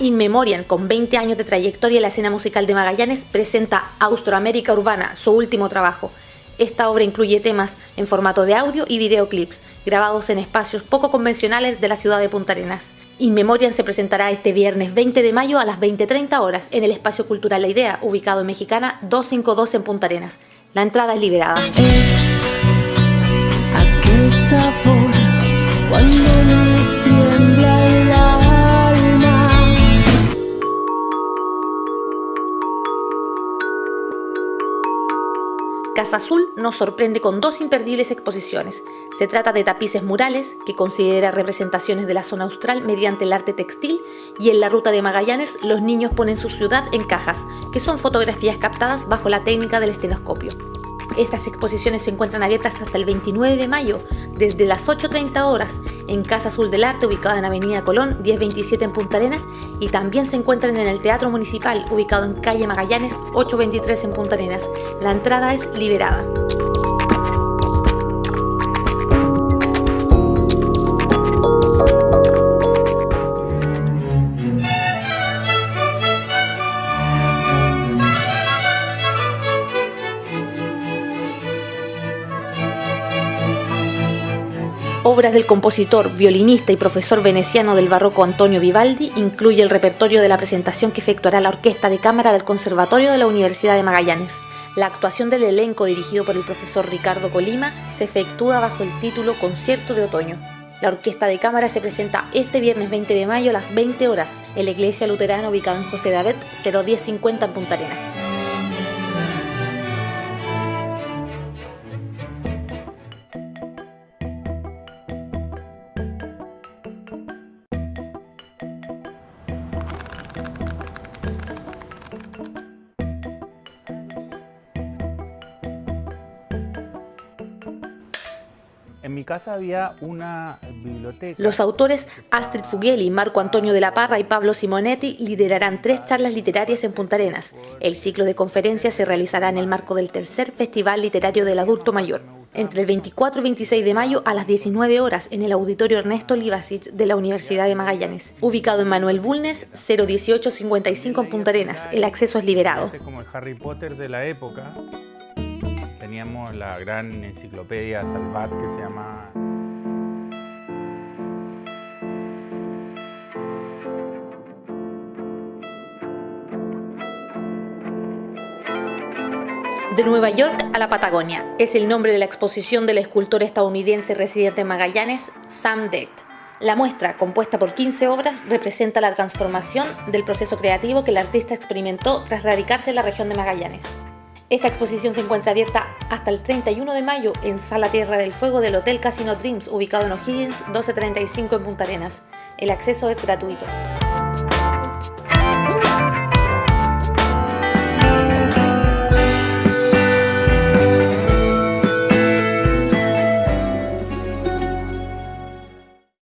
In Memoriam, con 20 años de trayectoria en la escena musical de Magallanes, presenta Austroamérica Urbana, su último trabajo. Esta obra incluye temas en formato de audio y videoclips, grabados en espacios poco convencionales de la ciudad de Punta Arenas. In Memoriam se presentará este viernes 20 de mayo a las 20.30 horas en el Espacio Cultural La Idea, ubicado en Mexicana 252 en Punta Arenas. La entrada es liberada. Casa Azul nos sorprende con dos imperdibles exposiciones. Se trata de tapices murales, que considera representaciones de la zona austral mediante el arte textil, y en la ruta de Magallanes los niños ponen su ciudad en cajas, que son fotografías captadas bajo la técnica del estenoscopio. Estas exposiciones se encuentran abiertas hasta el 29 de mayo, desde las 8.30 horas, en Casa Azul del Arte, ubicada en Avenida Colón, 1027 en Punta Arenas, y también se encuentran en el Teatro Municipal, ubicado en Calle Magallanes, 823 en Punta Arenas. La entrada es liberada. Obras del compositor, violinista y profesor veneciano del barroco Antonio Vivaldi incluye el repertorio de la presentación que efectuará la Orquesta de Cámara del Conservatorio de la Universidad de Magallanes. La actuación del elenco dirigido por el profesor Ricardo Colima se efectúa bajo el título Concierto de Otoño. La Orquesta de Cámara se presenta este viernes 20 de mayo a las 20 horas en la Iglesia Luterana ubicada en José David 01050 en Punta Arenas. En mi casa había una biblioteca. Los autores Astrid Fugeli, Marco Antonio de la Parra y Pablo Simonetti liderarán tres charlas literarias en Punta Arenas. El ciclo de conferencias se realizará en el marco del tercer Festival Literario del Adulto Mayor, entre el 24 y 26 de mayo a las 19 horas en el Auditorio Ernesto Livasic de la Universidad de Magallanes, ubicado en Manuel Bulnes, 01855 en Punta Arenas. El acceso es liberado. Como el Harry Potter de la época. Teníamos la gran enciclopedia Salvat que se llama De Nueva York a la Patagonia es el nombre de la exposición del escultor estadounidense residente en Magallanes, Sam Deck. La muestra, compuesta por 15 obras, representa la transformación del proceso creativo que el artista experimentó tras radicarse en la región de Magallanes. Esta exposición se encuentra abierta hasta el 31 de mayo en Sala Tierra del Fuego del Hotel Casino Dreams, ubicado en O'Higgins 1235 en Punta Arenas. El acceso es gratuito.